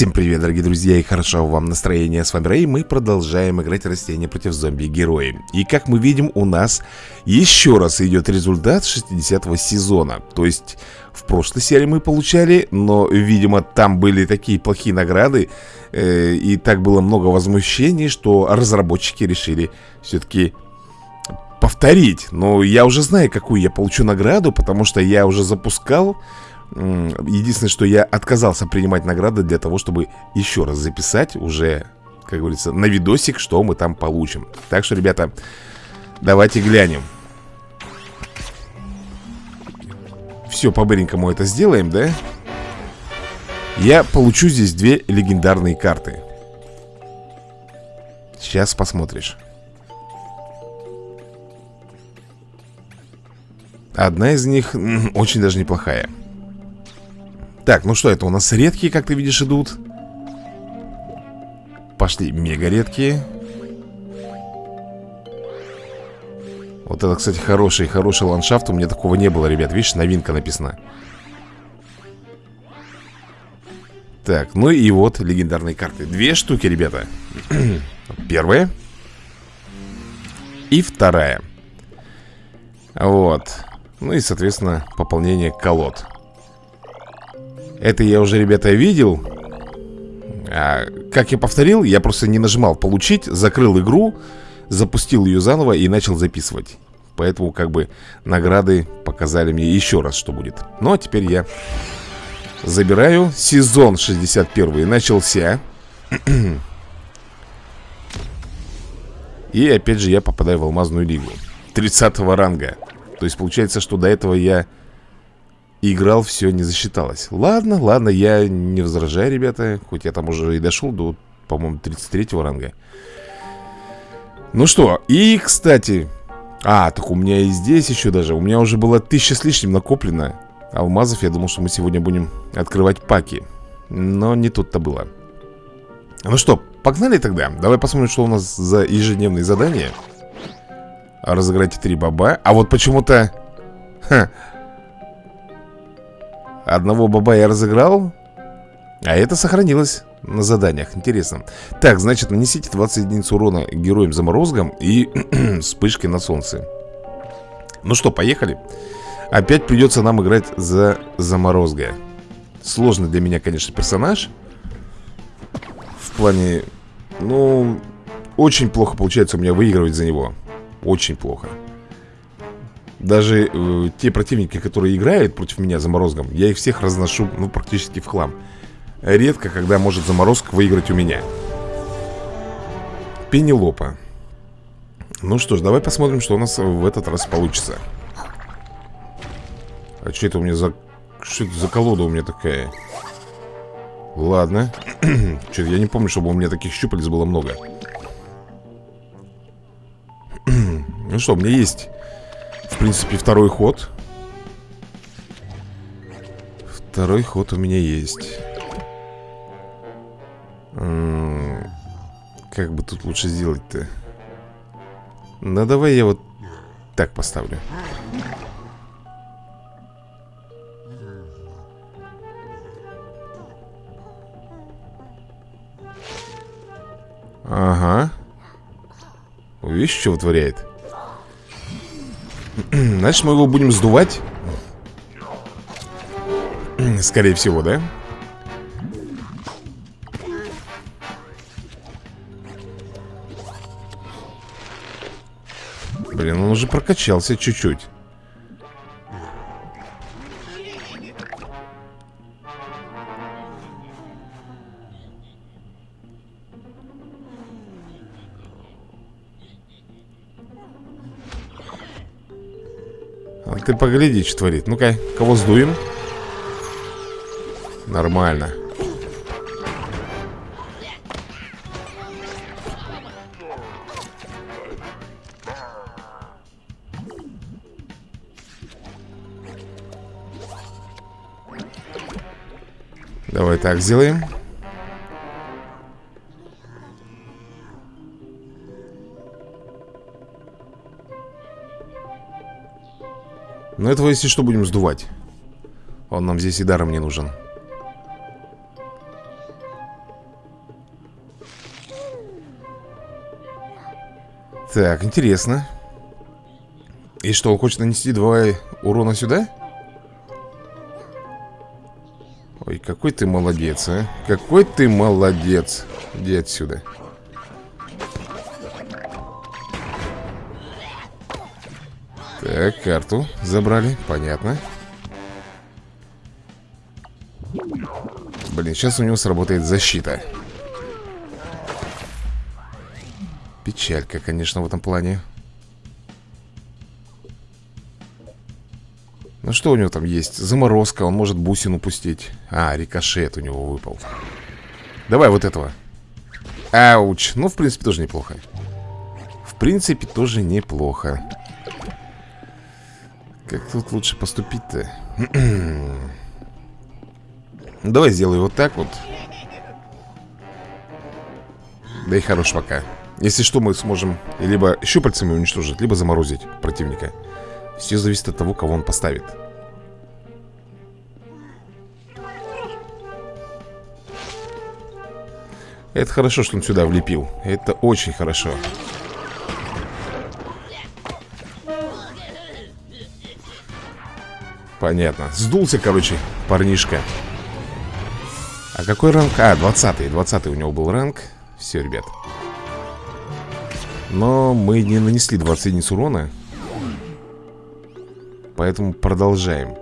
Всем привет, дорогие друзья, и хорошо вам настроение. С вами Рэй, мы продолжаем играть растения против зомби-герои. И как мы видим, у нас еще раз идет результат 60-го сезона. То есть, в прошлой серии мы получали, но, видимо, там были такие плохие награды, э, и так было много возмущений, что разработчики решили все-таки повторить. Но я уже знаю, какую я получу награду, потому что я уже запускал Единственное, что я отказался принимать награды для того, чтобы еще раз записать уже, как говорится, на видосик, что мы там получим. Так что, ребята, давайте глянем. Все, по-быренькому это сделаем, да? Я получу здесь две легендарные карты. Сейчас посмотришь. Одна из них очень даже неплохая. Так, ну что это у нас редкие, как ты видишь, идут. Пошли мега редкие. Вот это, кстати, хороший, хороший ландшафт. У меня такого не было, ребят. Видишь, новинка написана. Так, ну и вот легендарные карты. Две штуки, ребята. Первая. И вторая. Вот. Ну и, соответственно, пополнение колод это я уже, ребята, видел. А, Как я повторил, я просто не нажимал «Получить», закрыл игру Запустил ее заново и начал записывать. Поэтому как бы награды показали мне еще раз, что будет. Ну а теперь я забираю. Сезон 61 начался. И опять же я попадаю в алмазную лигу 30 ранга. То есть получается, что до этого я играл, все не засчиталось. Ладно, ладно, я не возражаю, ребята Хоть я там уже и дошел до, по-моему, 33 ранга. Ну что, и, кстати А, так у меня и здесь еще даже У меня уже было тысяча с лишним накоплено Алмазов, я думал, что мы сегодня будем открывать паки Но не тут-то было. Ну что, погнали тогда. Давай посмотрим, что у нас за ежедневные задания. Разыграйте три баба. А вот почему-то... Одного баба я разыграл А это сохранилось на заданиях. Интересно. Так, значит, нанесите 20 единиц урона героям заморозком И вспышкой на солнце. Ну что, поехали? Опять придется нам играть за заморозга Сложный для меня, конечно, персонаж. В плане Ну, очень плохо получается у меня выигрывать за него. Очень плохо даже э, те противники, которые играют против меня заморозком Я их всех разношу, ну, практически в хлам. Редко, когда может заморозка выиграть у меня. Пенелопа. Ну что ж, давай посмотрим, что у нас в этот раз получится. А что это у меня за... Что это за колода у меня такая? Ладно. Что-то я не помню, чтобы у меня таких щупалец было много. Ну что, у меня есть в принципе, второй ход Второй ход у меня есть Как бы тут лучше сделать-то? Ну, давай я вот так поставлю Ага Видишь, что вытворяет? Значит, мы его будем сдувать Скорее всего, да? Блин, он уже прокачался чуть-чуть ты погляди, что творит. Ну-ка, кого сдуем? Нормально. Давай так сделаем Ну, Но этого, если что, будем сдувать. Он нам здесь и даром не нужен. Так, интересно. И что, он хочет нанести два урона сюда? Ой, какой ты молодец, а. Какой ты молодец. Иди отсюда. Отсюда. Так, карту забрали, понятно. Блин, сейчас у него сработает защита. Печалька, конечно, в этом плане. Ну что у него там есть? Заморозка, он может бусину пустить. А, рикошет у него выпал. Давай вот этого. Ауч, ну в принципе тоже неплохо. В принципе тоже неплохо тут лучше поступить-то? Давай сделаю вот так вот. Да и хорош пока. Если что, мы сможем либо щупальцами уничтожить Либо заморозить противника. Все зависит от того, кого он поставит. Это хорошо, что он сюда влепил. Это очень хорошо Понятно Сдулся, короче, парнишка А какой ранг? А, 20-й 20 у него был ранг Все, ребят Но мы не нанесли 20 единиц урона Поэтому продолжаем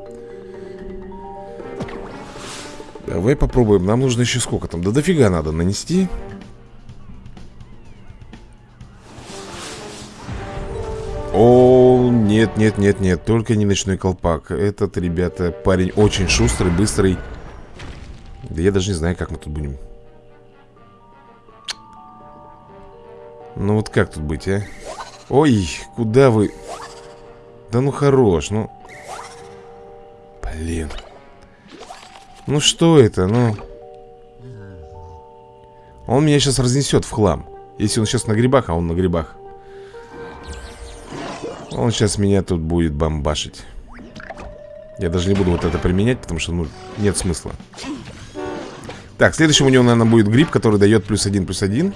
Давай попробуем. Нам нужно еще сколько там? Да дофига надо нанести. Нет, нет, нет, нет. Только не ночной колпак. Этот, ребята, парень очень шустрый, быстрый. Да я даже не знаю, как мы тут будем. Ну вот как тут быть, а? Ой, куда вы? Да ну хорош, ну... Блин. Ну что это, ну Он меня сейчас разнесет в хлам Если он сейчас на грибах, а он на грибах Он сейчас меня тут будет бомбашить. Я даже не буду вот это применять Потому что, ну, нет смысла. Так, следующим у него, наверное, будет гриб Который дает плюс один, плюс один.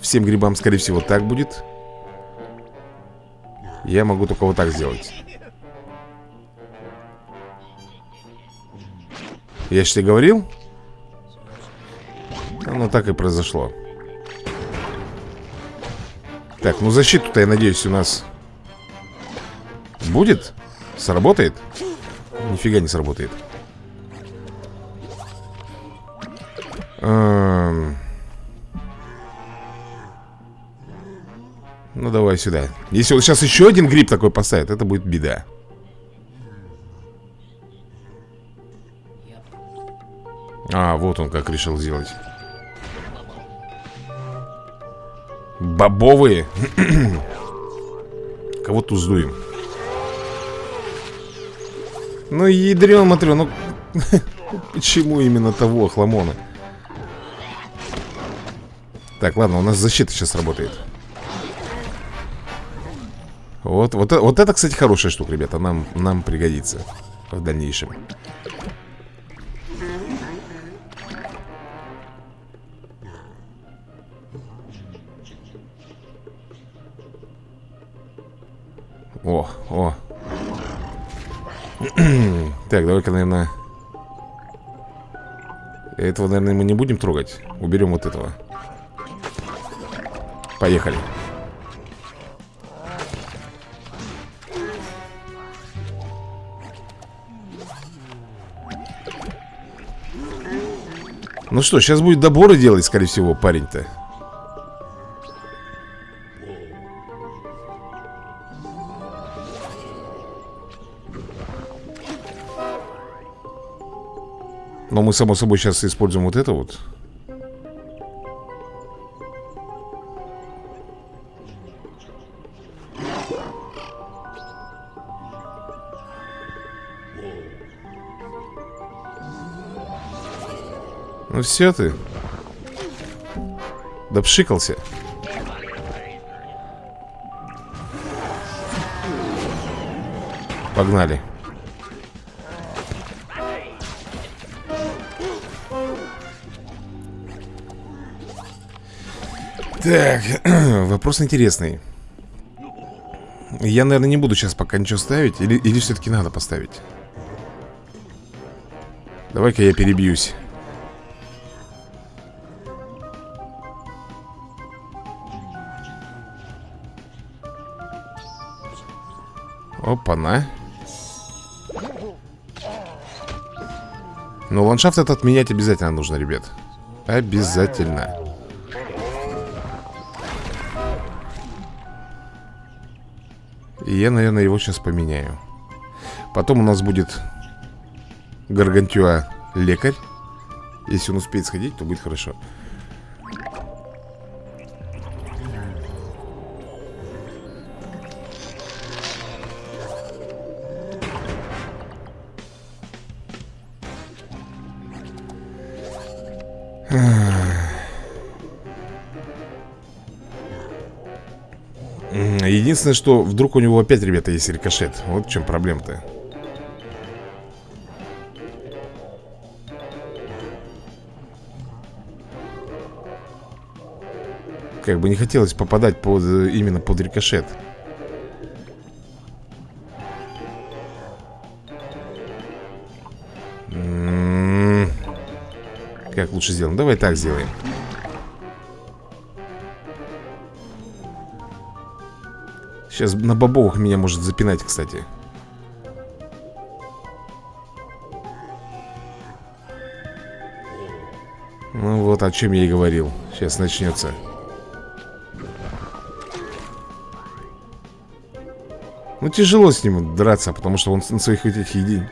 Всем грибам, скорее всего, так будет. Я могу только вот так сделать. Я тебе говорил? Оно так и произошло. Так, ну защиту-то, я надеюсь, у нас Будет? Сработает? Нифига не сработает эм... Ну давай сюда Если он сейчас еще один гриб такой поставит Это будет беда А, вот он как решил сделать Бобовые Кого тут сдуем? Ну, ядрен, смотрю, ну Почему именно того хламона? Так, ладно, у нас защита сейчас работает. Вот, вот, вот это, кстати, хорошая штука, ребята Нам, нам пригодится в дальнейшем. О, о Так, давай-ка, наверное Этого, наверное, мы не будем трогать. Уберем вот этого. Поехали. Ну что, сейчас будет доборы делать, скорее всего, парень-то Но мы, само собой, сейчас используем вот это вот. Ну все ты. Да пшикался. Погнали Так, вопрос интересный. Я, наверное, не буду сейчас пока ничего ставить Или, или все-таки надо поставить? Давай-ка я перебьюсь. Опа-на. Но ландшафт этот менять обязательно нужно, ребят. Обязательно И я, наверное, его сейчас поменяю. Потом у нас будет Гаргантюа лекарь. Если он успеет сходить, то будет хорошо Единственное, что вдруг у него опять, ребята, есть рикошет Вот в чем проблема-то Как бы не хотелось попадать под, именно под рикошет м-м-м. Как лучше сделаем? Давай так сделаем Сейчас на бобовых меня может запинать, кстати. Ну вот о чем я и говорил. Сейчас начнется. Ну тяжело с ним драться Потому что он на своих этих един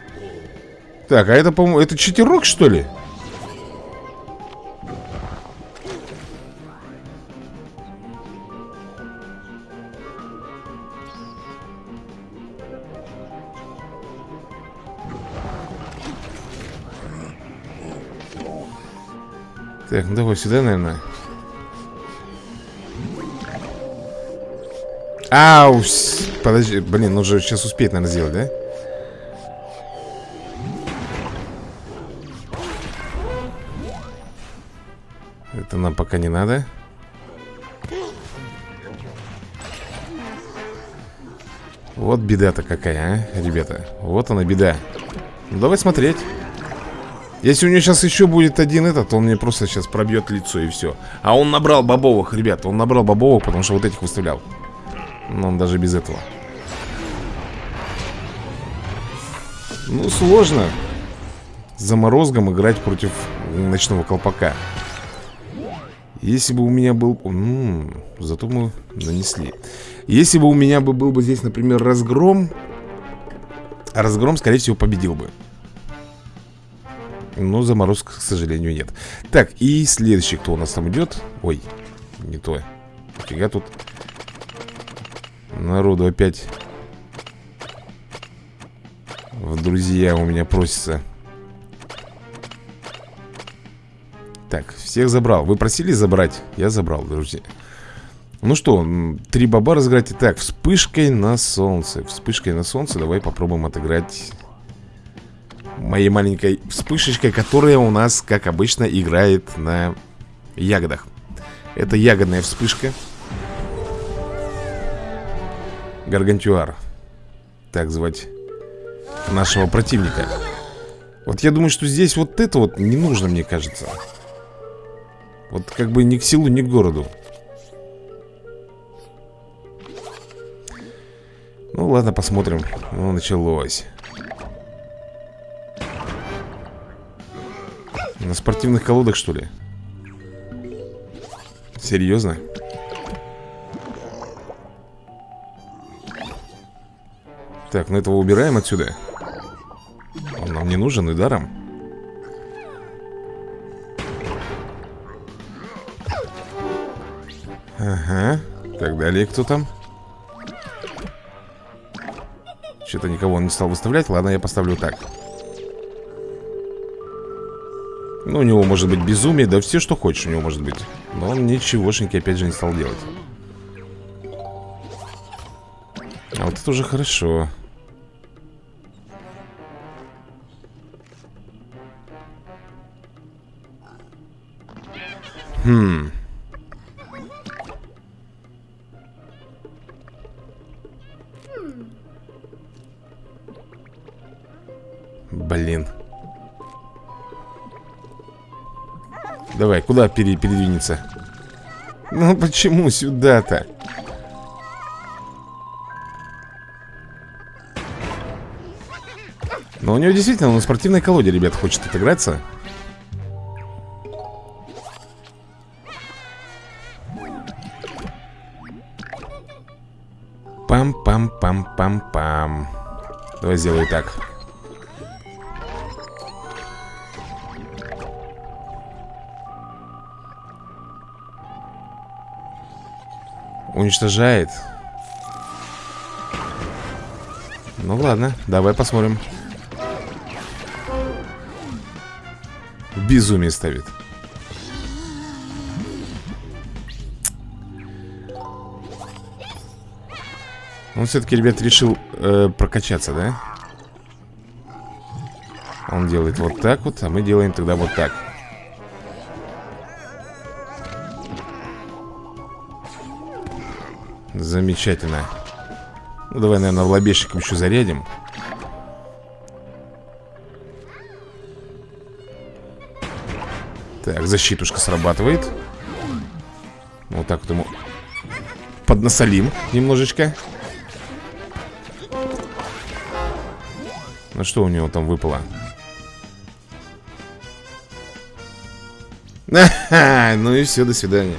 Так, а это, по-моему, это читерок, что ли? Так, ну давай сюда, наверное. Ау, подожди, блин, нужно сейчас успеть, наверное, сделать, да? Это нам пока не надо. Вот беда-то какая, а, ребята. Вот она беда. Ну, Давай смотреть если у него сейчас еще будет один этот, он мне просто сейчас пробьет лицо и все. А он набрал бобовых, ребята, он набрал бобовых, потому что вот этих выставлял. Но он даже без этого. Ну, сложно заморозком играть против ночного колпака. Если бы у меня был... М -м, зато мы нанесли. Если бы у меня бы был бы здесь, например, разгром... Разгром, скорее всего, победил бы. Но заморозок, к сожалению, нет. Так, и следующий, кто у нас там идет? Ой, не то. Фига тут. Народу опять В друзья у меня просится. Так, всех забрал. Вы просили забрать? Я забрал, друзья. Ну что, три баба разыграть. Так, вспышкой на солнце. Вспышкой на солнце Давай попробуем отыграть моей маленькой вспышечкой, которая у нас, как обычно, играет на ягодах. Это ягодная вспышка. Гаргантюар. Так звать нашего противника. Вот я думаю, что здесь вот это вот не нужно, мне кажется. Вот как бы ни к селу, ни к городу. Ну ладно, посмотрим. Ну, началось. На спортивных колодах, что ли? Серьезно? Так, ну этого убираем отсюда Он нам не нужен и даром Ага Так, далее кто там? Что-то никого он не стал выставлять Ладно, я поставлю так ну, у него может быть безумие, да все, что хочешь у него может быть. Но он ничегошеньки опять же не стал делать. А вот это уже хорошо. Хм. Блин. Давай, куда пере передвинется? Ну почему сюда-то? Но у него действительно на спортивной колоде, ребят, хочет отыграться Пам-пам-пам-пам-пам Давай сделаю так Уничтожает. Ну ладно, давай посмотрим. Безумие ставит. Он все-таки, ребят, решил э, прокачаться, да? Он делает вот так вот, а мы делаем тогда вот так Замечательно. Ну давай, наверное, в лобешиком еще зарядим. Так, защитушка срабатывает. Вот так вот ему Поднасолим немножечко. Ну что у него там выпало? Ну и все, до свидания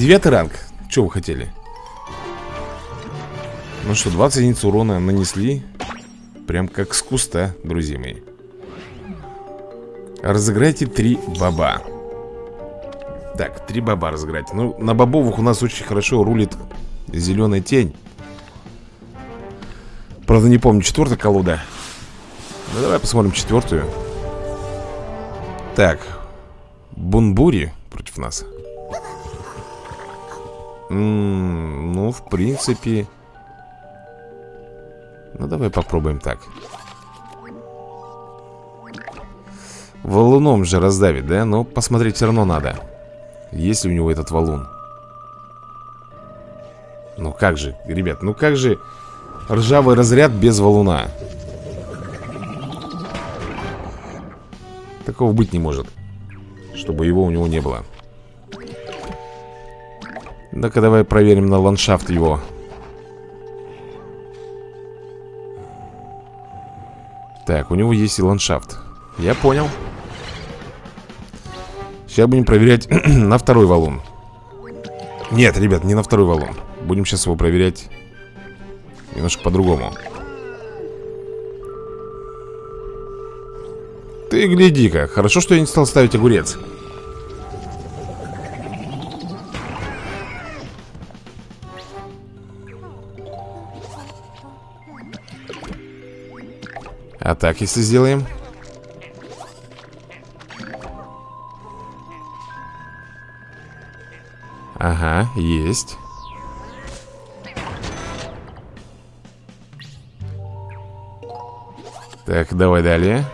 Девятый ранг. Что вы хотели? Ну что, 20 единиц урона нанесли. Прям как с куста, друзья мои. Разыграйте три баба. Так, три баба разыграть. Ну, на бобовых у нас очень хорошо рулит Зеленая тень. Правда, не помню, четвертая колода. Ну, давай посмотрим четвертую. Так Бунбури против нас М -м, Ну, в принципе. Ну, давай попробуем так. Валуном же раздавит, да? Но посмотреть все равно надо. Есть ли у него этот валун? Ну как же, ребят, ну как же Ржавый разряд без валуна? Такого быть не может Чтобы его у него не было Ну-ка давай проверим на ландшафт его. Так, у него есть и ландшафт. Я понял. Сейчас будем проверять на второй валун. Нет, ребят, не на второй валун. Будем сейчас его проверять Немножко по-другому. Ты гляди-ка. Хорошо, что я не стал ставить огурец А так, если сделаем. Ага, есть. Так, давай далее.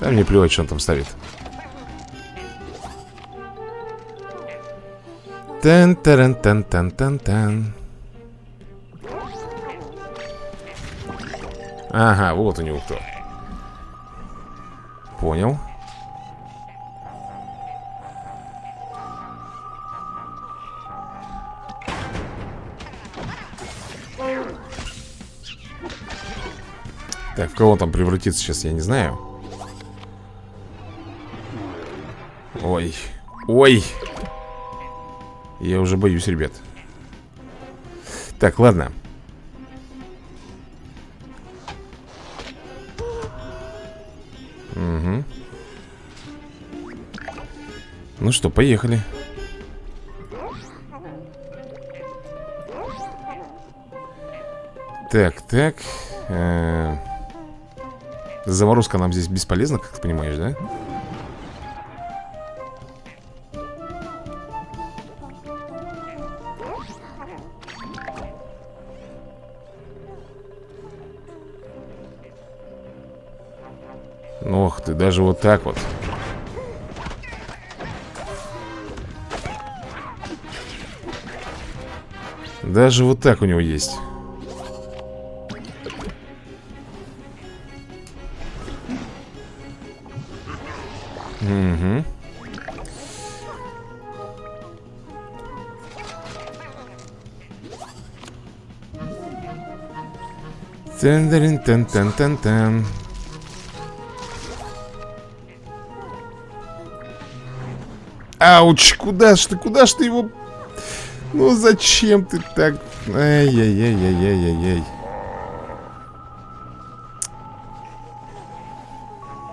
Да мне плевать, что он там ставит тан Ага, вот у него кто. Понял. Так, в кого там превратится сейчас, я не знаю. Ой Ой. Я уже боюсь, ребят. Так, ладно Ну что, поехали. Так, так. Э -э Заморозка нам здесь бесполезна, как ты понимаешь, да? Ох ты, даже вот так вот Даже вот так у него есть. Угу тен тен тен тен тен Ауч, куда ж ты, куда ж ты его... Ну зачем ты так... Ай-яй-яй-яй-яй-яй-яй.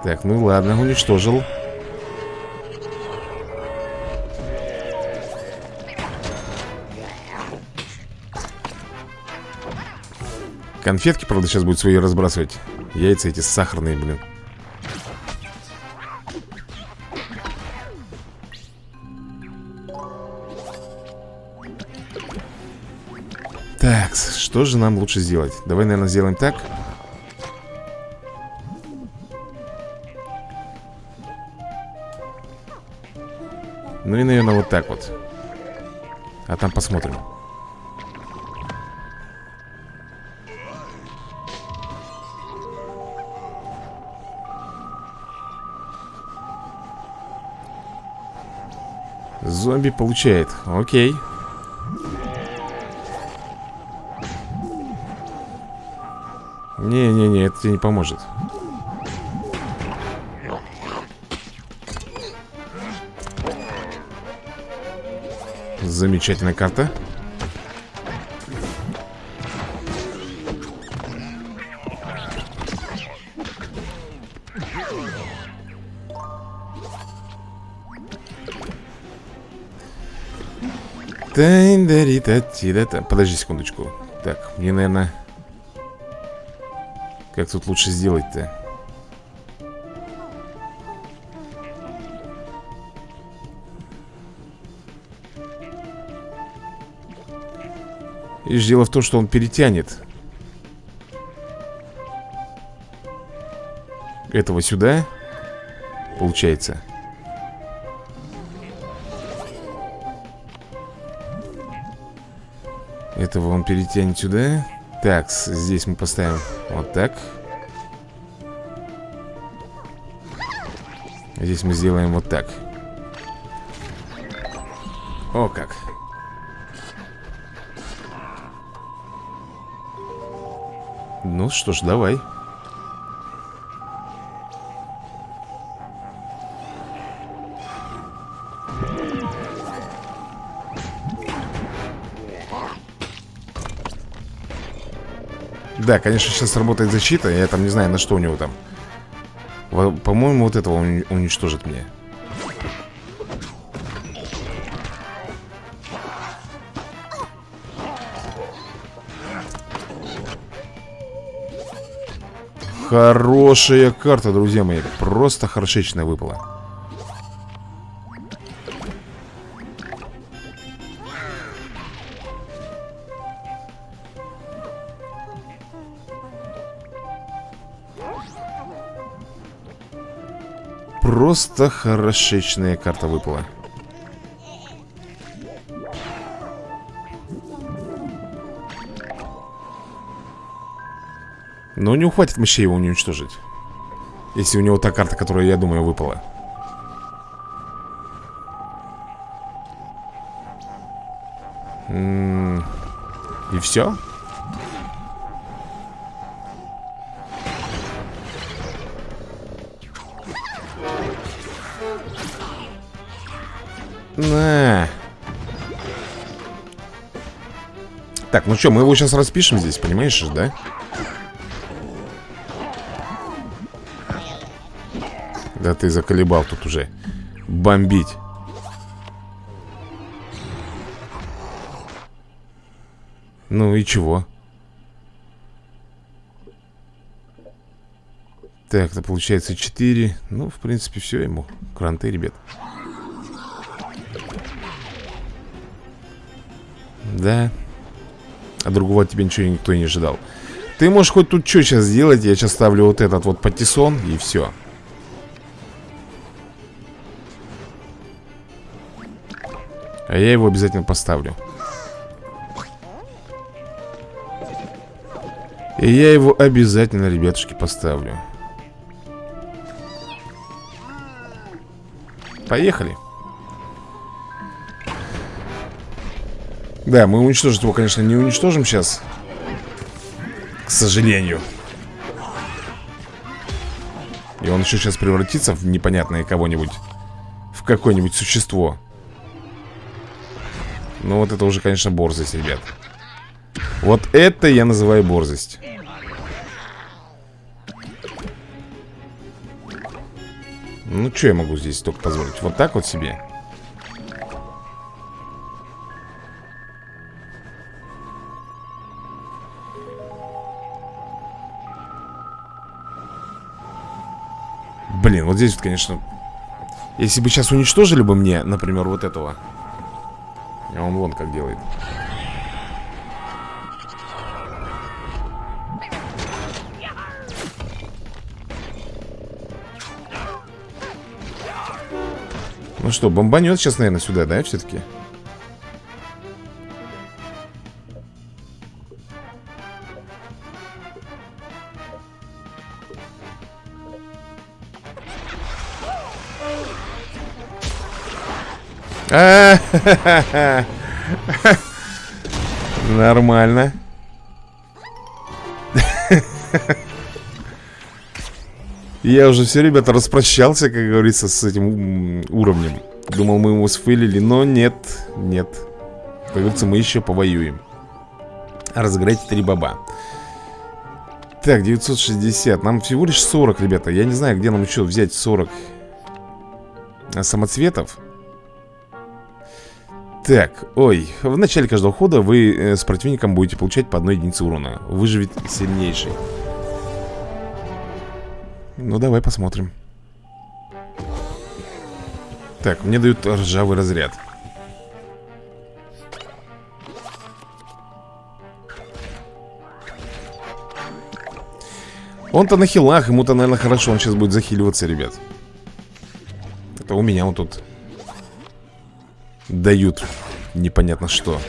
Так, ну ладно, уничтожил. Конфетки, правда, сейчас будет свои разбрасывать Яйца эти сахарные, блин что же нам лучше сделать? Давай, наверное, сделаем так Ну и, наверное, вот так вот А там посмотрим Зомби получает. Окей. Не-не-не, это тебе не поможет. Замечательная карта. Подожди секундочку. Так, мне, наверное... Как тут лучше сделать-то? И дело в том, что он перетянет Этого сюда Получается Этого он перетянет сюда Так, здесь мы поставим вот так. Здесь мы сделаем вот так. О как. Ну что ж, давай Да, конечно, сейчас работает защита Я там не знаю, на что у него там. По-моему, вот этого он уничтожит мне. Хорошая карта, друзья мои. Просто хорошечная выпала Просто хорошечная карта выпала. Но не ухватит мощей его уничтожить. Если у него та карта, которая, я думаю, выпала. М -м И все? Так, ну что, мы его сейчас распишем здесь, понимаешь, да? Да ты заколебал тут уже Бомбить Ну и чего? Так, это получается 4 Ну, в принципе, все ему Кранты, ребят Да а другого от тебя ничего никто не ожидал. Ты можешь хоть тут что сейчас сделать, я сейчас ставлю вот этот вот патиссон и все А я его обязательно поставлю. И я его обязательно, ребятушки, поставлю. Поехали. Да, мы уничтожить его, конечно, не уничтожим сейчас К сожалению. И он еще сейчас превратится в непонятное кого-нибудь В какое-нибудь существо. Ну вот это уже, конечно, борзость, ребят. Вот это я называю борзость. Ну, что я могу здесь только позволить? Вот так вот себе Блин, вот здесь вот, конечно Если бы сейчас уничтожили бы мне, например, вот этого А он вон как делает Ну что, бомбанет сейчас, наверное, сюда, да, все-таки? Нормально. Я уже все, ребята, распрощался, как говорится, с этим уровнем. Думал, мы его сфейлили, но нет, нет. Как говорится, мы еще повоюем. Разыграйте три баба. Так, 960. Нам всего лишь 40, ребята. Я не знаю, где нам еще взять 40 самоцветов. Так, ой, в начале каждого хода вы э, с противником будете получать по одной единице урона. Выживет сильнейший. Ну, давай посмотрим. Так, мне дают ржавый разряд. Он-то на хилах, ему-то, наверное, хорошо Он сейчас будет захиливаться, ребят. Это у меня он тут дают непонятно что.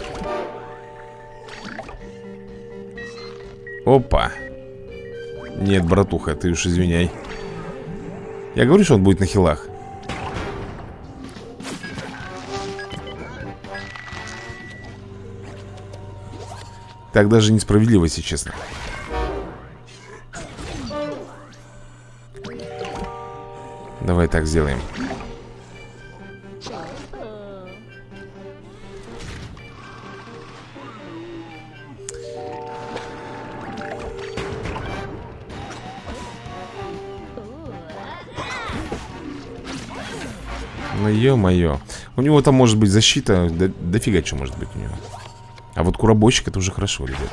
Опа. Нет, братуха, ты уж извиняй. Я говорю, что он будет на хилах. Так даже несправедливо, если честно. Давай так сделаем. Ё-моё. У него там может быть защита. Да, дофига что может быть у него. А вот куробойщик это уже хорошо, ребят.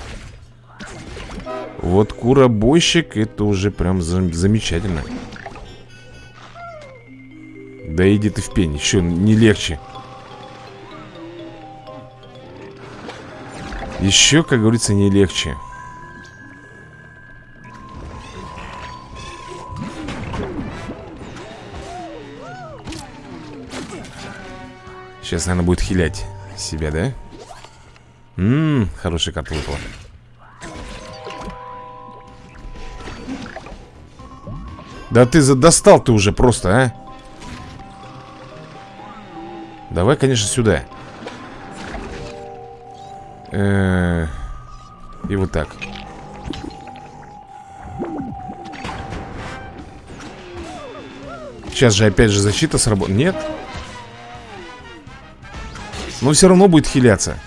Вот куробойщик это уже прям зам замечательно. Да иди ты в пень, еще не легче. Еще, как говорится, не легче. Сейчас, наверное, будет хилять себя, да? Ммм, хорошая карта выпала. Да ты достал ты уже просто, а? Давай, конечно, сюда. -э И вот так. Сейчас же опять же защита сработает. Нет? Но все равно будет хиляться.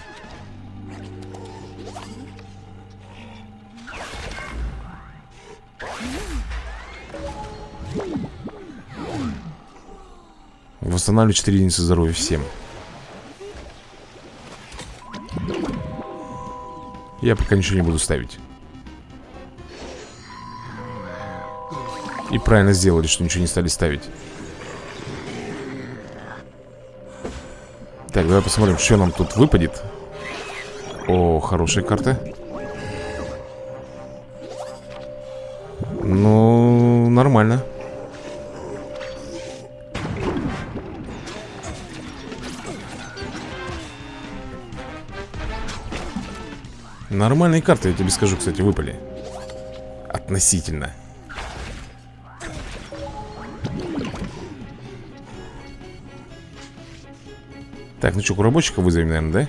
Восстанавливаю 4 единицы здоровья всем. Я пока ничего не буду ставить. И правильно сделали, что ничего не стали ставить давай посмотрим, что нам тут выпадет. О, хорошая карта Ну, нормально. Нормальные карты, я тебе скажу, кстати, выпали. Относительно Так, ну что, куробочка вызовем, наверное, да?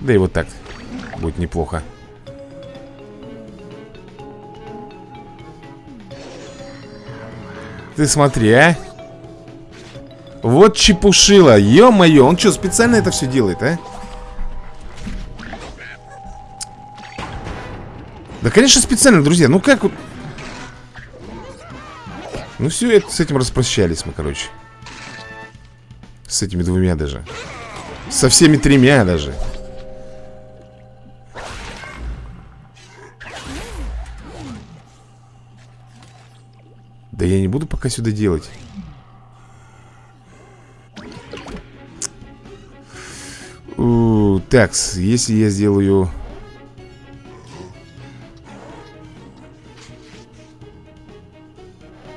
Да и вот так Будет неплохо. Ты смотри, а. Вот чепушила, ё-моё Он что, специально это все делает, а? Да, конечно, специально, друзья. Ну как вот? Ну все, с этим распрощались мы, короче С этими двумя даже. Со всеми тремя даже. Да я не буду пока сюда делать. Так, если я сделаю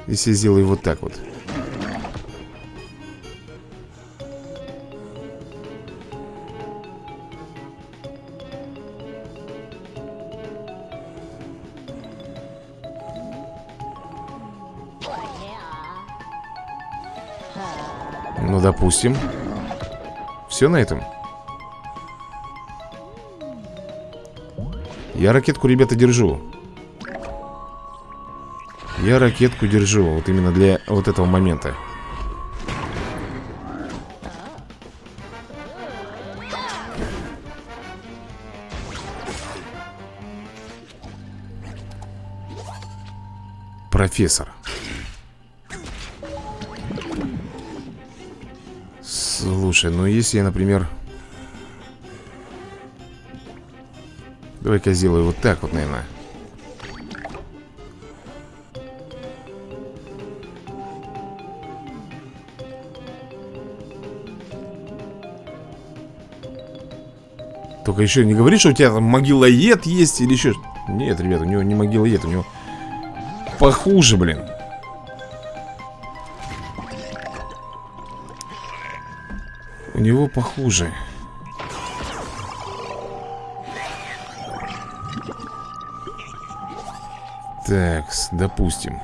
Если я сделаю вот так вот Ну, допустим. Все на этом. Я ракетку, ребята, держу. Я ракетку держу Вот именно для вот этого момента. Профессор Слушай, ну если я, например Давай-ка сделаю вот так вот, наверное Только еще не говори, что у тебя там могилоед есть или еще... Нет, ребят, у него не могилоед, у него похуже, блин. Него похуже. Так, допустим.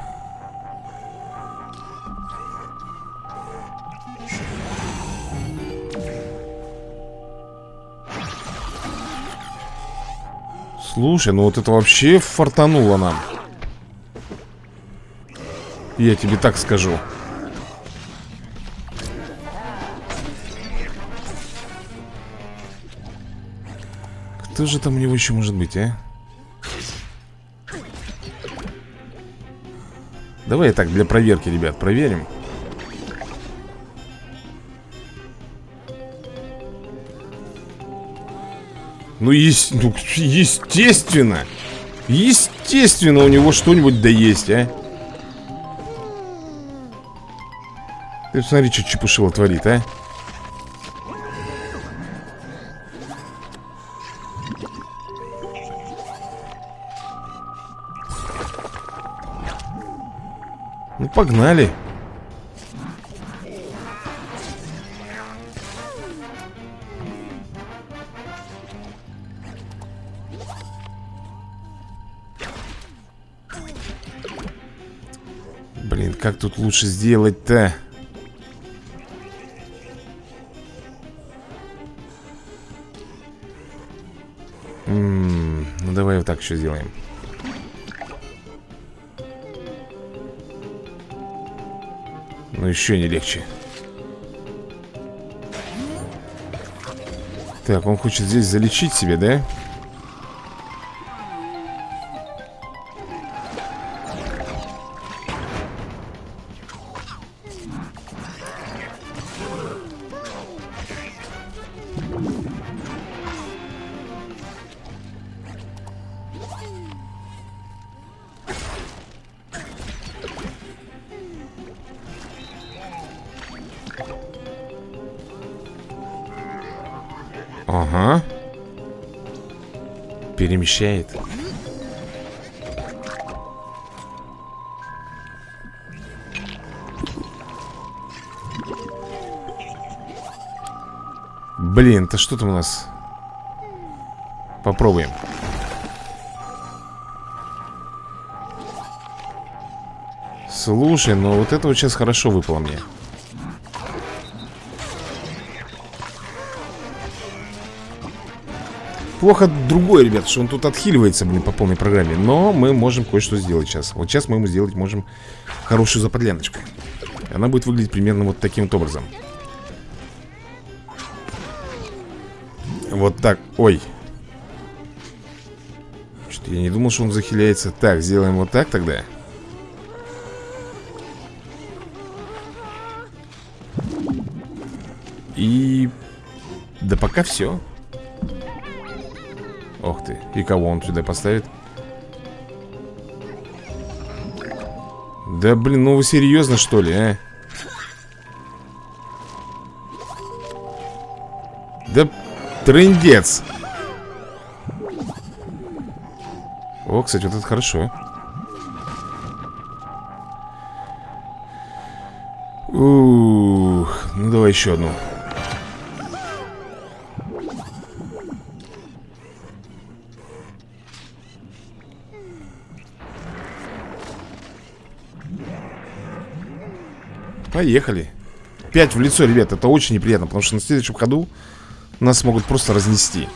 Слушай, ну вот это вообще фартануло нам. Я тебе так скажу. Кто же там у него еще может быть, а? Давай так, для проверки, ребят, проверим. Ну, есть, ну естественно Естественно у него что-нибудь да есть, а? Ты посмотри, что Чепушила творит, а погнали Блин, как тут лучше сделать-то? Ну давай вот так еще сделаем Но еще не легче Так, он хочет здесь залечить себе, да? перемещает. Блин, то что там у нас? Попробуем. Слушай, ну вот это вот сейчас хорошо выпало мне. Плохо другое, ребят, что он тут отхиливается, блин, по полной программе. Но мы можем кое-что сделать сейчас. Вот сейчас мы ему сделать можем хорошую заподляночку Она будет выглядеть примерно вот таким вот образом. Вот так, ой. Что-то я не думал, что он захиляется. Так, сделаем вот так тогда. И... Да пока все Ох ты, и кого он сюда поставит? Да блин, ну вы серьезно что ли, а? Да трындец О, кстати, вот это хорошо Ух, ну давай еще одну Поехали Пять в лицо, ребят, это очень неприятно Потому что на следующем ходу Нас могут просто разнести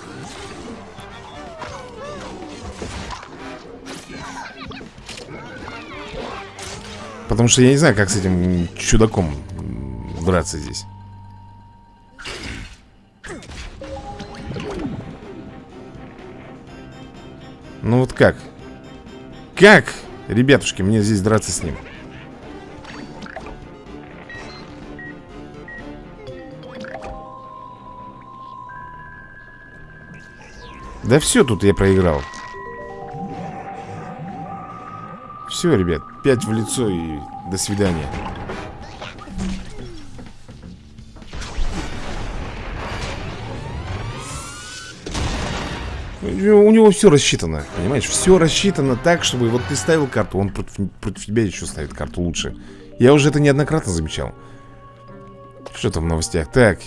Потому что я не знаю, как с этим чудаком драться здесь Ну вот как? Как, ребятушки, мне здесь драться с ним? Да все тут я проиграл Все, ребят, пять в лицо и до свидания У него все рассчитано, понимаешь? Все рассчитано так, чтобы вот ты ставил карту Он против, против тебя еще ставит карту лучше Я уже это неоднократно замечал Что там в новостях? Так,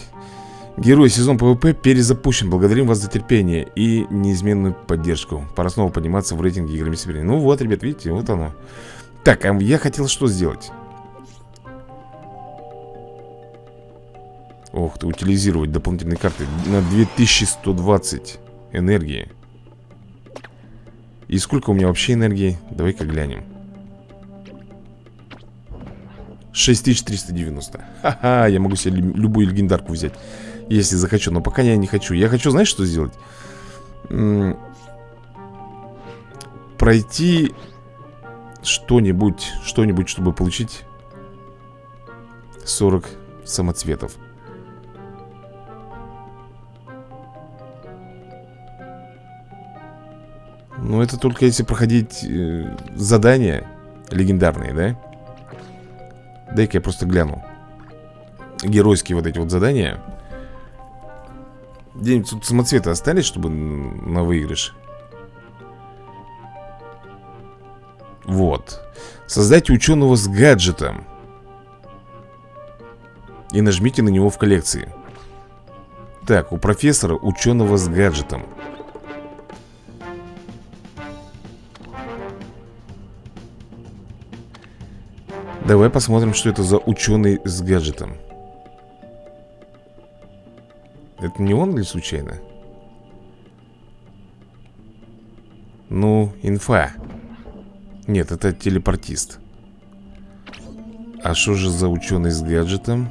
Герой сезон PvP перезапущен. Благодарим вас за терпение и неизменную поддержку. Пора снова подниматься в рейтинге играми Сибири. Ну вот, ребят, видите, вот оно. Так, а я хотел что сделать? Ох ты, утилизировать дополнительные карты на 2120 энергии. И сколько у меня вообще энергии? Давай-ка глянем. 6390. Ха-ха, я могу себе любую легендарку взять. Если захочу, но пока я не хочу Я хочу, знаешь, что сделать? М пройти что-нибудь Что-нибудь, чтобы получить 40 самоцветов Ну, это только если проходить э, задания легендарные, да? Дай-ка я просто гляну Геройские вот эти вот задания где-нибудь тут самоцветы остались, чтобы на выигрыш? Вот. Создайте ученого с гаджетом. И нажмите на него в коллекции. Так, у профессора ученого с гаджетом. Давай посмотрим, что это за ученый с гаджетом. Это не он ли случайно? Ну, инфа Нет, это телепортист А что же за ученый с гаджетом?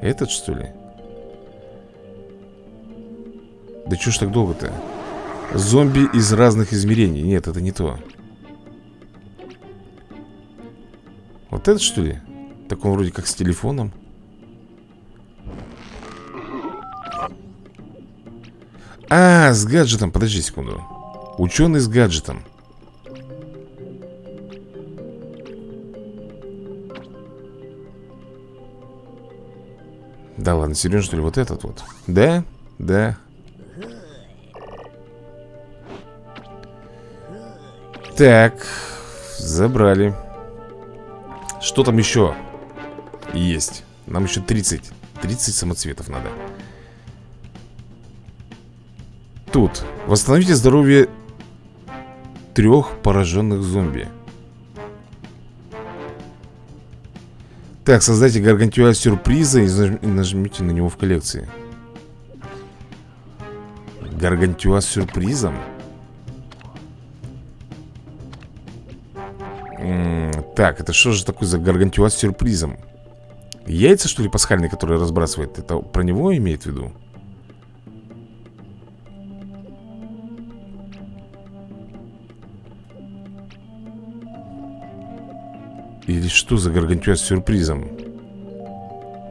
Этот что ли? Да что ж так долго-то? Зомби из разных измерений Нет, это не то Вот этот что ли? Так он вроде как с телефоном А, с гаджетом, подожди секунду. Ученый с гаджетом. Да ладно, серьезно что ли, вот этот вот? Да, да. Так, забрали. Что там еще есть? Нам еще 30 30 самоцветов надо тут Восстановите здоровье трех пораженных зомби Так, создайте гаргантюа сюрприза и нажмите на него в коллекции Гаргантюа с сюрпризом? Так, это что же такое за гаргантюа с сюрпризом? Яйца, что ли, пасхальные, которые разбрасывает? Это про него имеет в виду? Или что за гаргантюа с сюрпризом?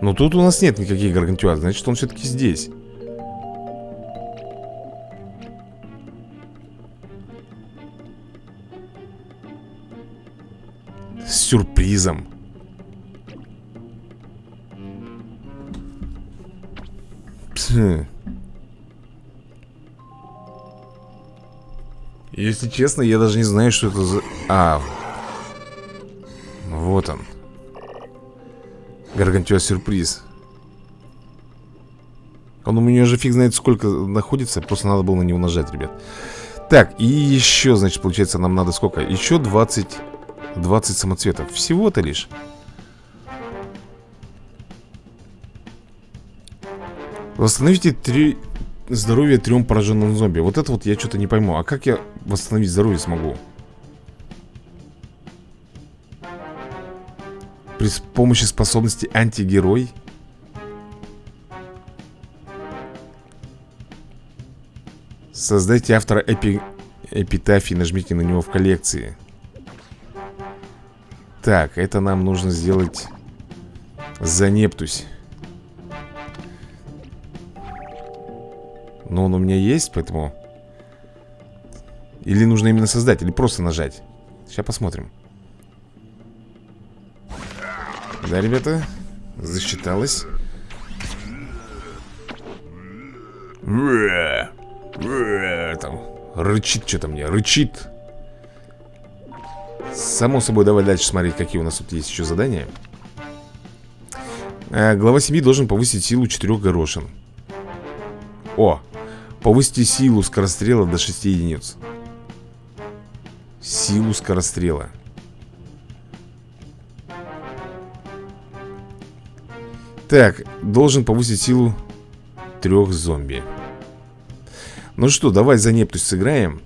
Ну тут у нас нет никаких гаргантюа Значит он все-таки здесь С сюрпризом. Если честно, я даже не знаю, что это за... А, вот он. Гаргантюа сюрприз. Он у меня же фиг знает сколько находится Просто надо было на него нажать, ребят Так, и еще, значит, получается нам надо сколько? Еще 20 20 самоцветов Всего-то лишь Восстановите 3 здоровья трем пораженным зомби Вот это вот я что-то не пойму А как я восстановить здоровье смогу? При помощи способности антигерой. Создайте автора эпи... эпитафии Нажмите на него в коллекции. Так, это нам нужно сделать За Нептусь. Но он у меня есть, поэтому. Или нужно именно создать, или просто нажать. Сейчас посмотрим Да, ребята? Засчиталось. Там рычит что-то мне, рычит. Само собой, давай дальше смотреть, какие у нас тут есть еще задания. А, глава семьи должен повысить силу четырех горошин. О! Повысить силу скорострела до 6 единиц. Силу скорострела. Так, должен повысить силу трех зомби. Ну что, давай за Нептусь сыграем.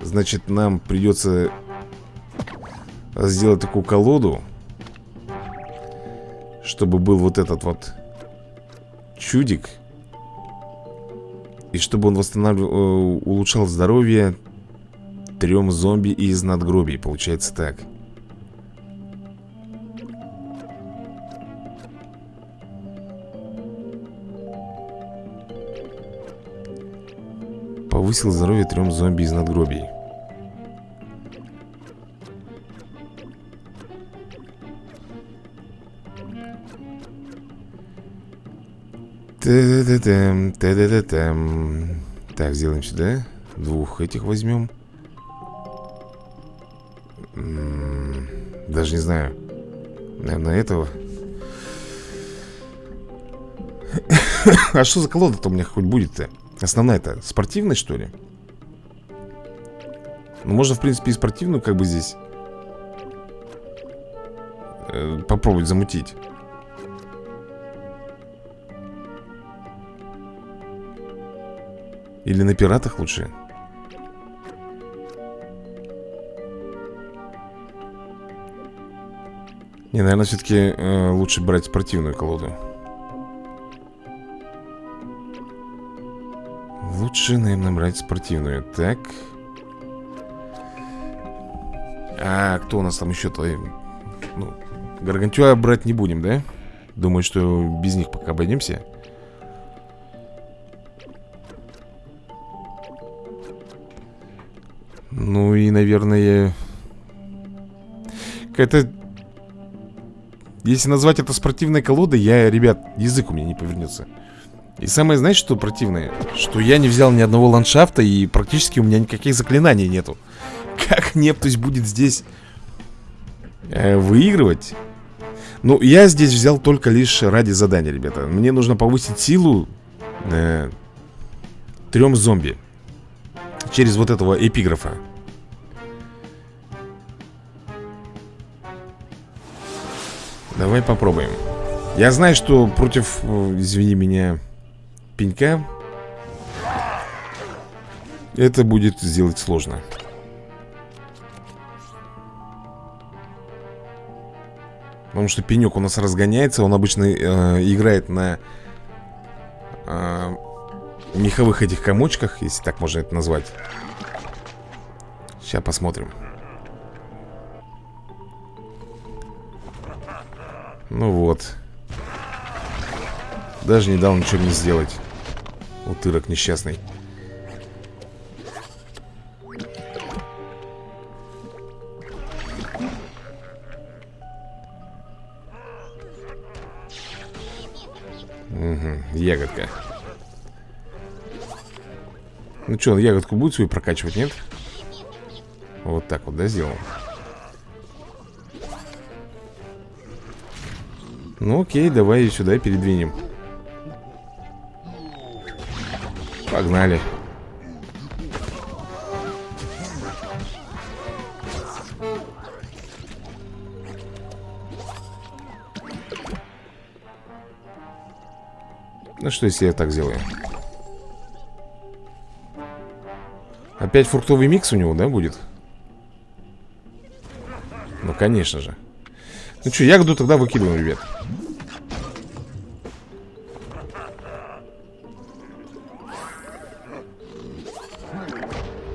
Значит, нам придется сделать такую колоду Чтобы был вот этот вот чудик И чтобы он восстанавливал, э, улучшал здоровье трем зомби из надгробий Получается так Повысил здоровье трем зомби из надгробий. Так, сделаем сюда. Двух этих возьмем Даже не знаю. Наверное, этого. А что за колода-то у меня хоть будет-то? Основная-то спортивная, что ли? Ну, можно, в принципе, и спортивную как бы здесь э, Попробовать замутить Или на пиратах лучше? Не, наверное, все-таки э, лучше брать спортивную колоду Лучше, наверное, брать спортивную Так А кто у нас там еще-то? Ну, Гаргантюа брать не будем, да? Думаю, что без них пока обойдемся Ну и, наверное Какая-то Если назвать это спортивной колодой Я, ребят, язык у меня не повернется и самое, знаете, что противное? Что я не взял ни одного ландшафта И практически у меня никаких заклинаний нету Как Нептусь будет здесь э, Выигрывать? Ну, я здесь взял только лишь ради задания, ребята Мне нужно повысить силу э, Трем зомби Через вот этого эпиграфа Давай попробуем Я знаю, что против, э, извини меня, пенька. Это будет сделать сложно. Потому что пенек у нас разгоняется Он обычно э, играет на э, меховых этих комочках Если так можно это назвать. Сейчас посмотрим. Ну вот. Даже не дал ничего мне сделать Утырок несчастный Угу, ягодка Ну что, ягодку будет свою прокачивать, нет? Вот так вот, да, сделал? Ну окей, давай ее сюда передвинем Погнали Ну что, если я так сделаю? Опять фруктовый микс у него, да, будет? Ну, конечно же Ну что, ягоду тогда выкидываем, ребят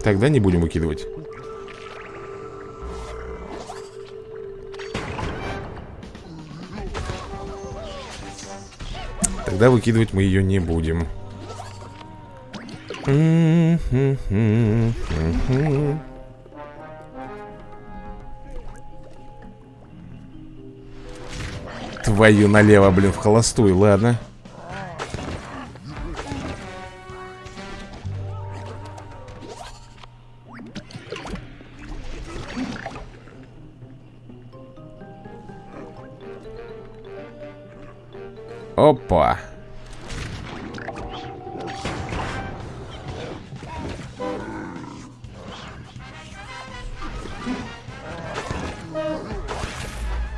Тогда не будем выкидывать. Тогда выкидывать мы ее не будем. Твою налево, блин, в холостую, ладно Опа.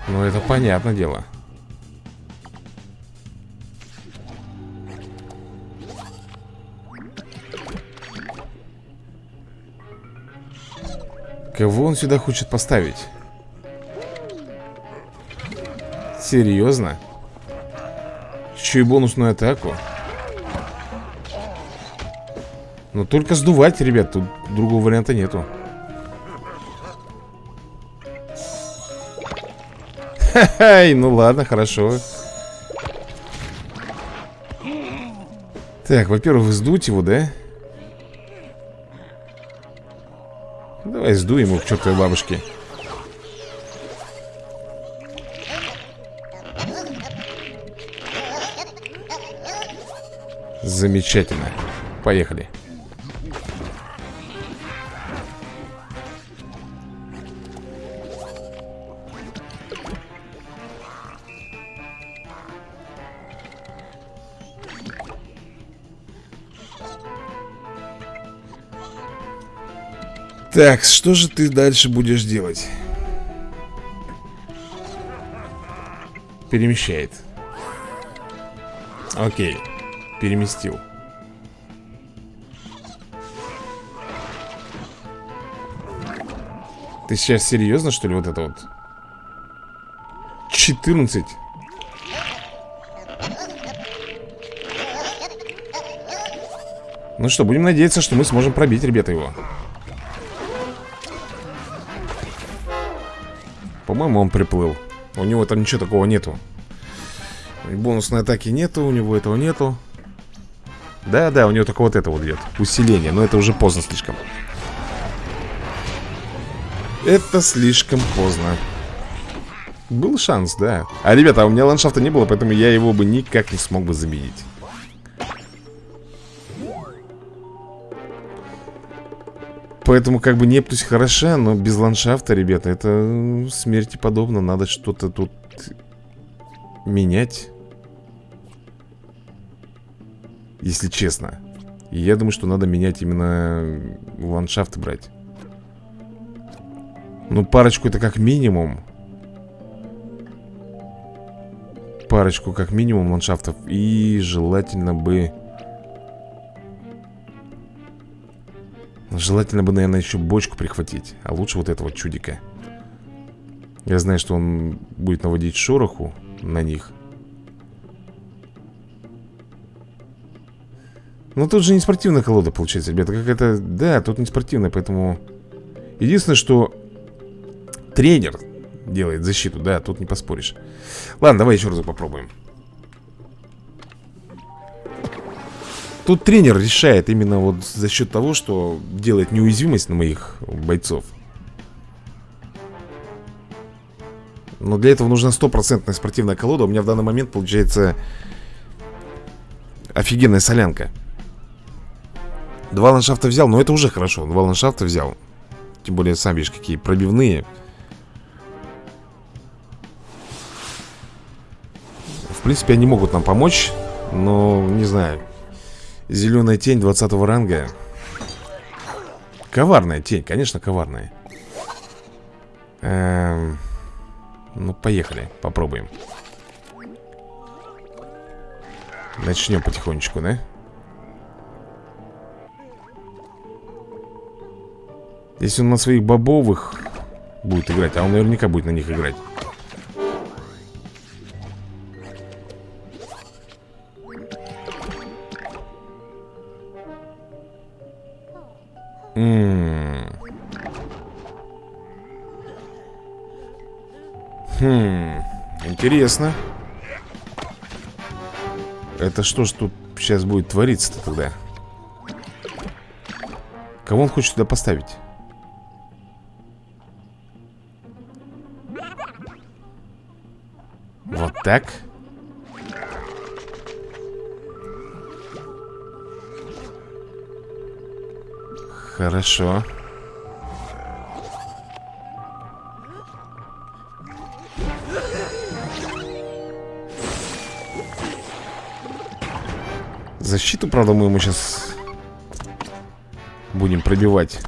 Ну, это понятное дело. Кого он сюда хочет поставить? Серьезно? Еще и бонусную атаку. Но только сдувать, ребят Тут другого варианта нету. Ха-хай, ну ладно, хорошо. Так, во-первых, сдуть его, да? Давай сдуем его к чертовой бабушке Замечательно. Поехали. Так, что же ты дальше будешь делать? Перемещает. Окей переместил. Ты сейчас серьезно, что ли, вот это вот? 14 Ну что, будем надеяться, что мы сможем пробить, ребята, его. По-моему, он приплыл. У него там ничего такого нету. Бонусной атаки нету, у него этого нету да, да, у него только вот это вот идет Усиление, но это уже поздно слишком Это слишком поздно Был шанс, да А, ребята, а у меня ландшафта не было Поэтому я его бы никак не смог бы заменить Поэтому как бы Нептусь хороша, но без ландшафта, ребята, это смерти подобно. Надо что-то тут менять. Если честно. И я думаю, что надо менять именно ландшафт брать. Ну, парочку это как минимум. Парочку, как минимум, ландшафтов. И желательно бы Желательно бы, наверное, еще бочку прихватить А лучше вот этого чудика. Я знаю, что он будет наводить шороху на них Ну тут же не спортивная колода получается, ребята Как это... Да, тут не спортивная, поэтому... Единственное, что Тренер делает защиту, да, тут не поспоришь. Ладно, давай еще раз попробуем. Тут тренер решает именно вот за счет того, что делает неуязвимость на моих бойцов. Но для этого нужна стопроцентная спортивная колода. У меня в данный момент получается Офигенная солянка Два ландшафта взял, но это уже хорошо. Два ландшафта взял. Тем более, сам видишь, какие пробивные. В принципе, они могут нам помочь Но, не знаю Зеленая тень 20 ранга. Коварная тень, конечно, коварная. Эм... Ну, поехали, попробуем. Начнем потихонечку, да? Если он на своих бобовых будет играть А он наверняка будет на них играть Хм. Интересно. Это что ж тут сейчас будет твориться-то тогда? Кого он хочет туда поставить? Так? Хорошо. Защиту, правда, мы ему сейчас будем пробивать.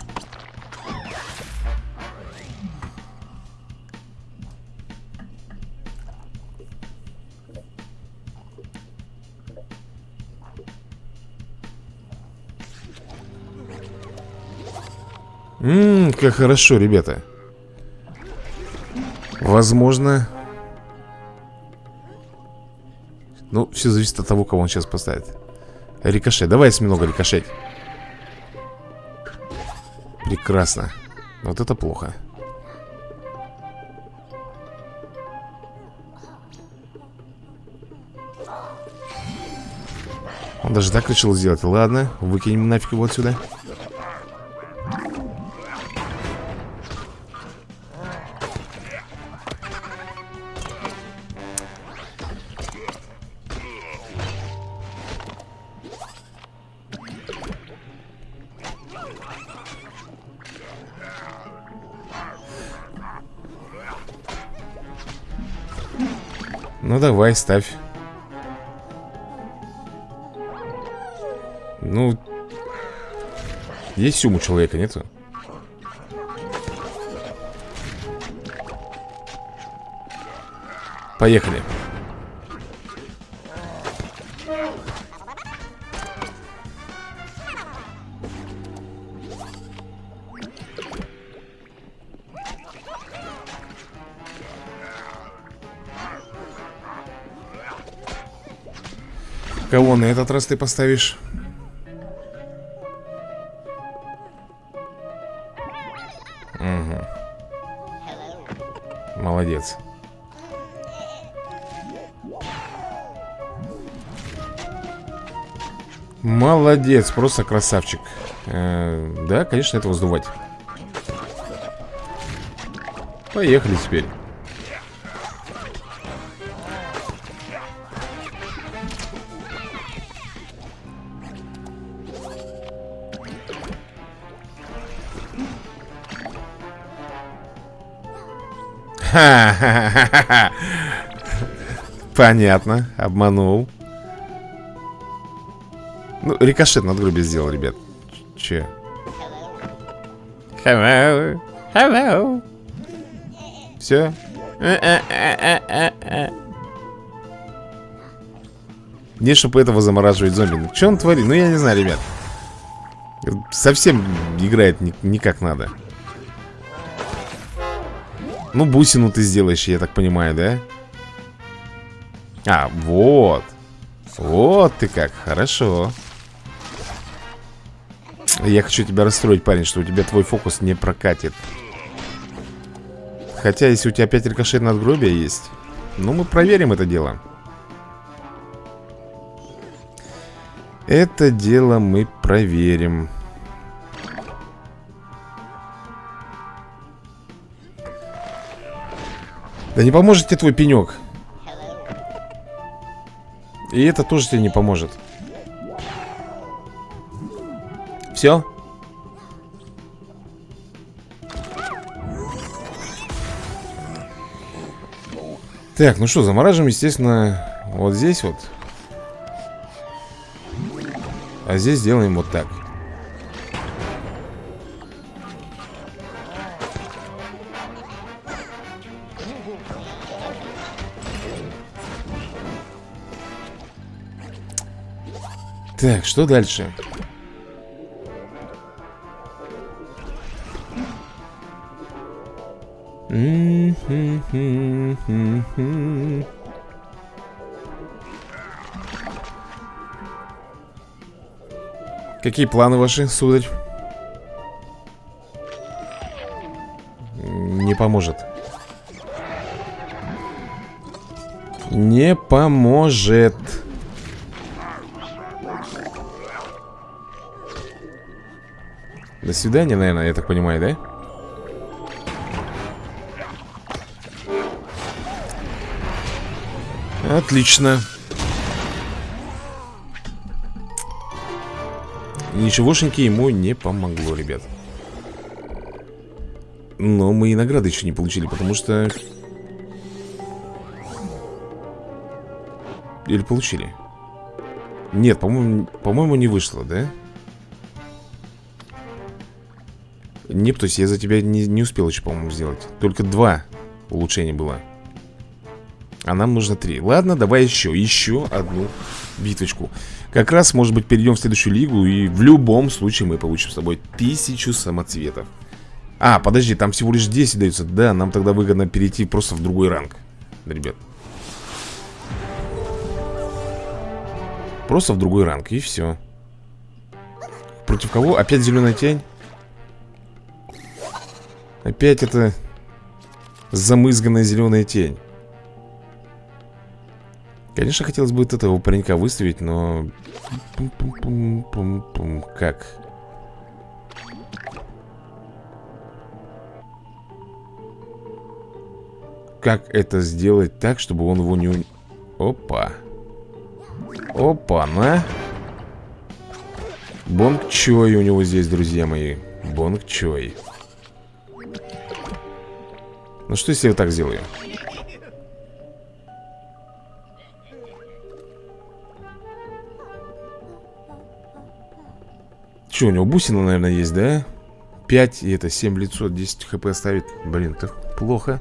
Как хорошо, ребята? Возможно. Ну, все зависит от того, кого он сейчас поставит. Рикошет, давай осьминога рикошет Прекрасно. Вот это плохо. Он даже так решил сделать. Ладно, выкинем нафиг его отсюда давай, ставь Ну Есть сумму человека, нету? Поехали на этот раз ты поставишь? Угу. Молодец. Молодец, просто красавчик э, Да, конечно, это воздувать Поехали теперь Понятно, обманул. Ну, рикошет над грубе сделал, ребят. Че? Hello. Hello. Все Не, чтобы этого замораживать зомби. Ну, что он творит? Ну, я не знаю, ребят. Совсем играет не, не как надо Ну, бусину ты сделаешь, я так понимаю, да? А, вот Вот ты как, хорошо Я хочу тебя расстроить, парень, что у тебя твой фокус не прокатит Хотя, если у тебя опять рикошет надгробия есть Ну, мы проверим это дело Это дело мы проверим. Да не поможет тебе твой пенек. И это тоже тебе не поможет. Все? Так, ну что, замораживаем, естественно, вот здесь вот. А здесь сделаем вот так Так, что дальше? Какие планы ваши, сударь? Не поможет Не поможет свидания, наверное, я так понимаю, да? Отлично Ничегошеньки ему не помогло, ребят Но мы и награды еще не получили, потому что... Или получили? Нет, по-моему, по-моему, не вышло, да? то есть я за тебя не, не успел еще, по-моему, сделать. Только два улучшения было. А нам нужно три. Ладно, давай еще, еще одну битвочку как раз, может быть, перейдем в следующую лигу И в любом случае мы получим с тобой тысячу самоцветов. А, подожди, там всего лишь 10 дается Да, нам тогда выгодно перейти просто в другой ранг Ребят. Просто в другой ранг, и все Против кого? Опять зеленая тень? Опять это замызганная зеленая тень Конечно, хотелось бы этого паренька выставить, но... Пум -пум -пум. Как? Как это сделать так, чтобы он его не... Опа. Опа, на. Бонг Чой у него здесь, друзья мои. Бонг Чой. Ну что, если я так сделаю? Че, у него бусина, наверное, есть, да? 5 и это 7 лицо, 10 хп оставит Блин, это плохо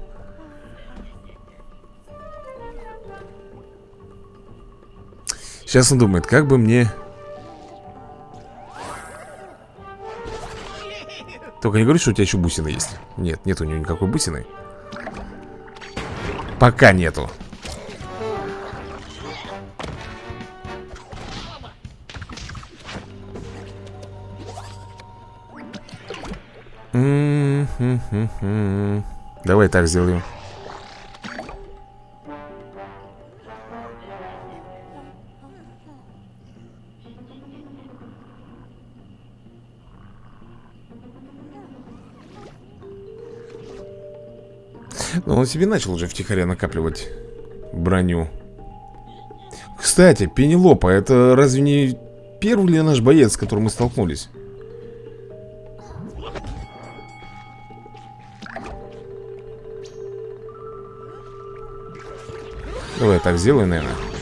Сейчас он думает, как бы мне Только не говори, что у тебя еще бусина есть Нет, нет у него никакой бусины Пока нету Давай так сделаем. Он себе начал уже втихаря накапливать броню. Кстати, Пенелопа, это разве не первый ли наш боец, с которым мы столкнулись? Давай так сделаю, наверное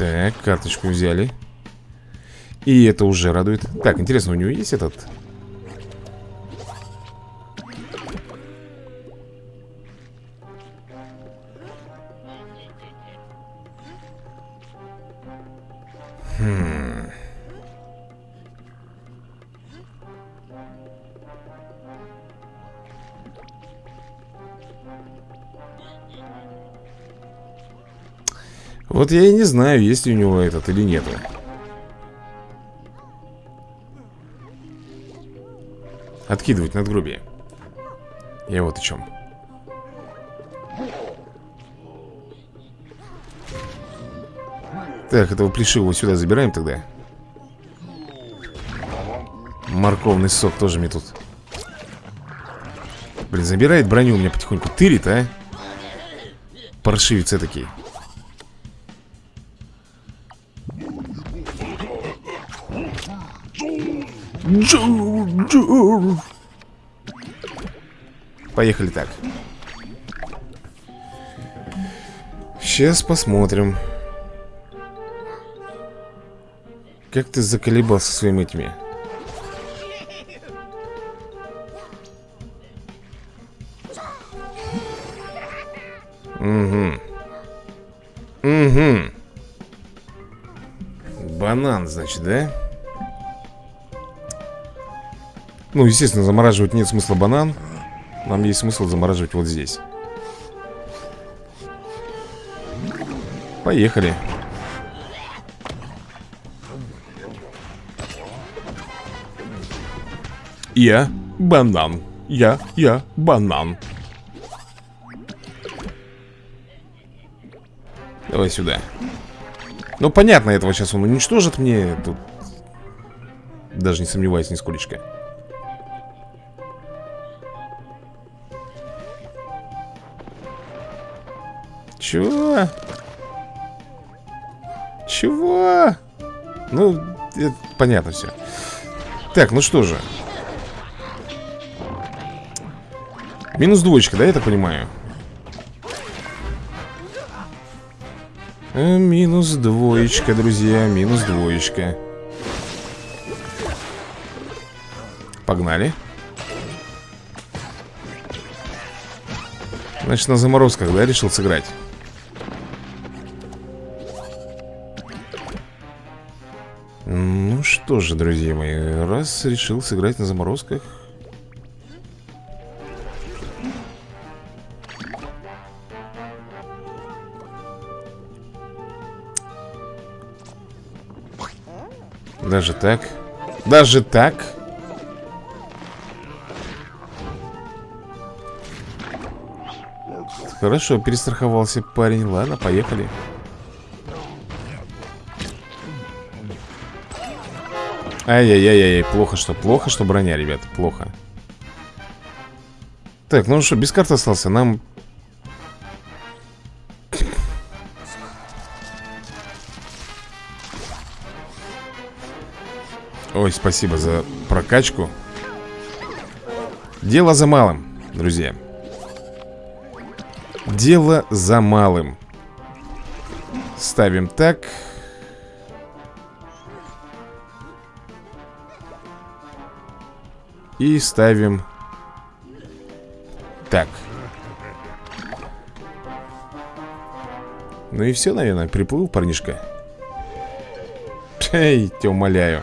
Так, карточку взяли. И это уже радует. Так, интересно, у него есть этот? Хм. Вот я и не знаю, есть ли у него этот или нету. Откидывать надгробие. Я вот о чем Так, этого плешивого сюда забираем тогда. Морковный сок тоже мне тут. Блин, забирает броню у меня потихоньку Тырит, а? Паршивицы такие Поехали так Сейчас посмотрим Как ты заколебался своими этими? Угу. Угу. Банан, значит, да? Ну, естественно, замораживать нет смысла банан Нам есть смысл замораживать вот здесь Поехали Я банан. Я, я банан. Давай сюда. Ну, понятно, этого сейчас он уничтожит мне. Тут даже не сомневаюсь нисколечко. Чего? Чего? Ну, это понятно все. Так, ну что же. Минус двоечка, да, я так понимаю? Э, минус двоечка, друзья, минус двоечка Погнали Значит, на заморозках, да, решил сыграть? Что же, друзья мои Раз решил сыграть на заморозках Даже так? Даже так? Хорошо, перестраховался парень Ладно, поехали Ай-яй-яй-яй, плохо что, плохо что броня, ребят, плохо. Так, ну что, без карты остался Нам Ой, спасибо за прокачку. Дело за малым, друзья. Дело за малым. Ставим так И ставим Так. Ну и все, наверное, приплыл парнишка. Эй, тебя умоляю.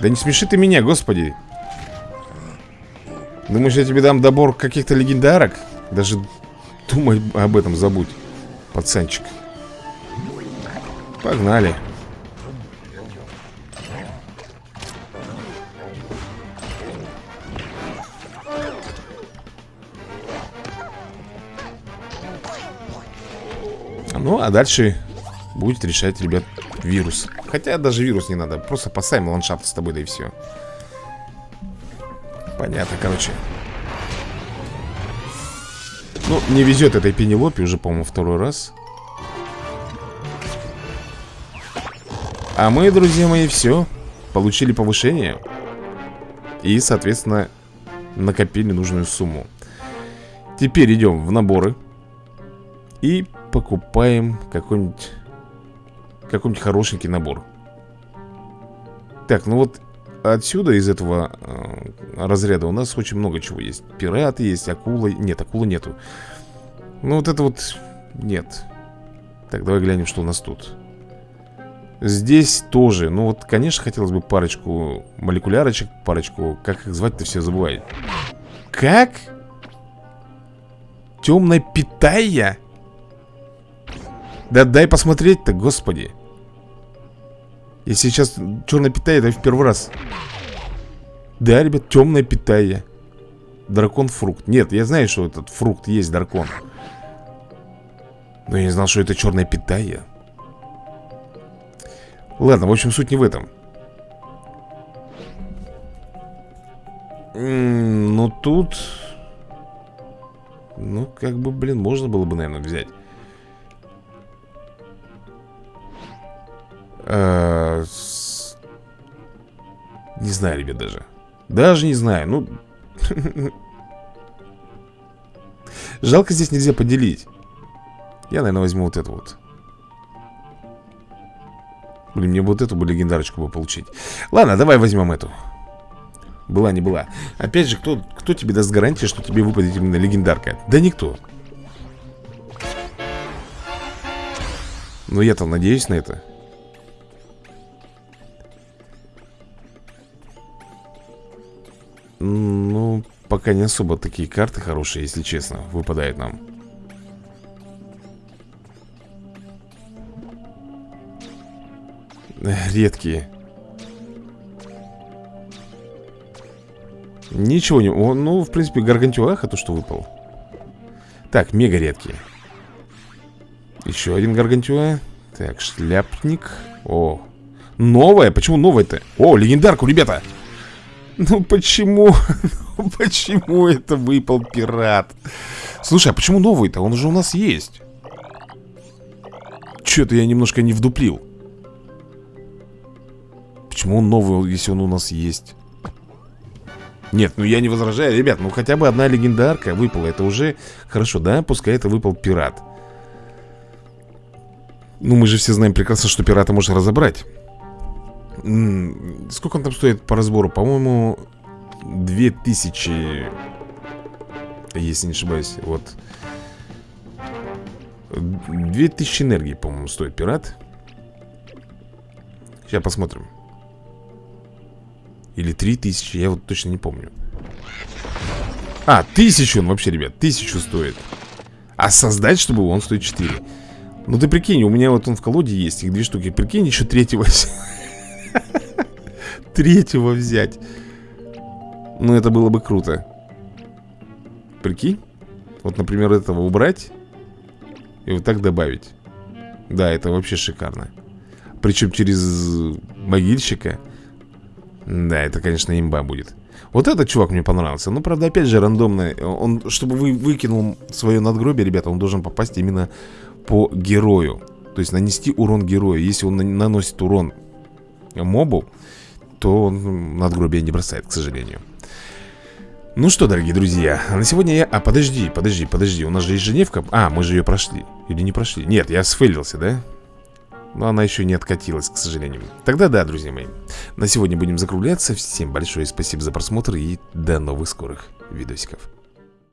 Да не смеши ты меня, господи. Думаешь, я тебе дам добор каких-то легендарок? Даже думай об этом забудь Пацанчик. Погнали а дальше будет решать, ребят, вирус. Хотя даже вирус не надо Просто поставим ландшафт с тобой, да и все Понятно, короче. Ну, не везет этой Пенелопе уже, по-моему, второй раз. А мы, друзья мои, все Получили повышение И, соответственно, накопили нужную сумму. Теперь идем в наборы И покупаем какой-нибудь какой-нибудь хорошенький набор Так, ну вот отсюда, из этого э, разряда у нас очень много чего есть. Пираты есть, акула... Нет, акулы нету. Ну вот это вот... Нет. Так, давай глянем, что у нас тут. Здесь тоже. Ну вот, конечно, хотелось бы парочку молекулярочек Парочку... Как их звать-то все забывают. Как? Темная питая? Да дай посмотреть-то, господи. Если сейчас черная питая, это в первый раз. Да, ребят, темная питая Дракон-фрукт Нет, я знаю, что этот фрукт есть дракон. Но я не знал, что это черная питая Ладно, в общем, суть не в этом. Ну, тут... Ну, как бы, блин, можно было бы, наверное, взять а, Не знаю, ребят, даже. Даже не знаю, ну. Жалко здесь нельзя поделить. Я, наверное, возьму вот это вот. Блин, мне вот эту бы легендарочку бы получить. Ладно, давай возьмем эту. Была, не была. Опять же, кто, кто тебе даст гарантию, что тебе выпадет именно легендарка? Да никто. Но я-то надеюсь на это Ну, пока не особо такие карты хорошие, если честно, выпадают нам. Редкие. Ничего не... О, ну, в принципе, Гаргантюах это что выпал. Так, мега редкие. Еще один Гаргантюа. Так, шляпник. О, новая? Почему новая-то? О, легендарку, ребята Ну почему? Ну почему это выпал пират? Слушай, а почему новый-то? Он же у нас есть Че-то я немножко не вдуплил Почему он новый, если он у нас есть? Нет, ну я не возражаю, ребят, ну хотя бы одна легендарка выпала Это уже хорошо, да? Пускай это выпал пират Ну мы же все знаем прекрасно, что пирата можно разобрать Сколько он там стоит по разбору? По-моему, 2000 Если не ошибаюсь, вот. 2000 энергии, по-моему, стоит пират. Сейчас посмотрим. Или 3000, я вот точно не помню. А, тысячу он вообще, ребят, тысячу стоит. А создать, чтобы он стоит 4 Ну ты прикинь, у меня вот он в колоде есть Их две штуки, прикинь, еще третьего Третьего взять. Ну это было бы круто. Прикинь? Вот, например, этого убрать И вот так добавить. Да, это вообще шикарно. Причем через могильщика. Да, это, конечно, имба будет. Вот этот чувак мне понравился. Ну, правда, опять же, рандомно Он, чтобы вы выкинул свое надгробие, ребята Он должен попасть именно по герою. То есть нанести урон герою. Если он наносит урон мобу То он надгробие не бросает, к сожалению. Ну что, дорогие друзья, на сегодня я... А, подожди, подожди, подожди, у нас же есть Женевка. А, мы же ее прошли. Или не прошли? Нет, я сфейлился, да? Но она еще не откатилась, к сожалению. Тогда да, друзья мои. На сегодня будем закругляться. Всем большое спасибо за просмотр И до новых скорых видосиков